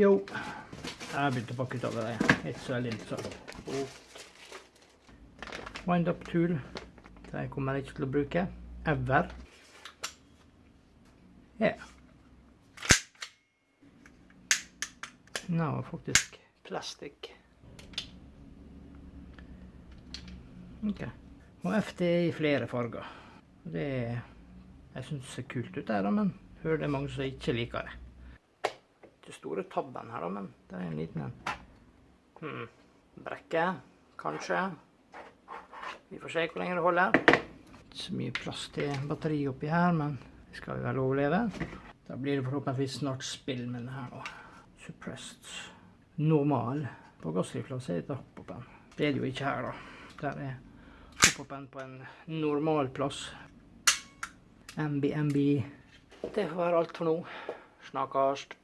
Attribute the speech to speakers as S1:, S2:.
S1: Jo, jeg begynte å pakke ut av det. Ikke så veldig interessant. Wind-up tool. Det kommer jeg ikke til å bruke. Ever. Ja. Nå det faktisk plastikk. Ok. Og FD i flere farger. Det er, jeg synes det ser kult ut der, men hører det er mange som ikke liker det. Det store tabben her, da, men det er en liten en. Hmm. Brekke, kanskje. Vi får se hvor lenge det holder. Ikke så mye plass til batteri oppi her, men det skal vi vel overleve. Da blir det forhåpentligvis snart spill med den her nå. Suppressed. Normal. På gassrifla så er det hopp-oppen. Det er det jo ikke her, da. Der er hopp-oppen på en normal plass. MB, MB. Det får være alt for nå. Snakkast.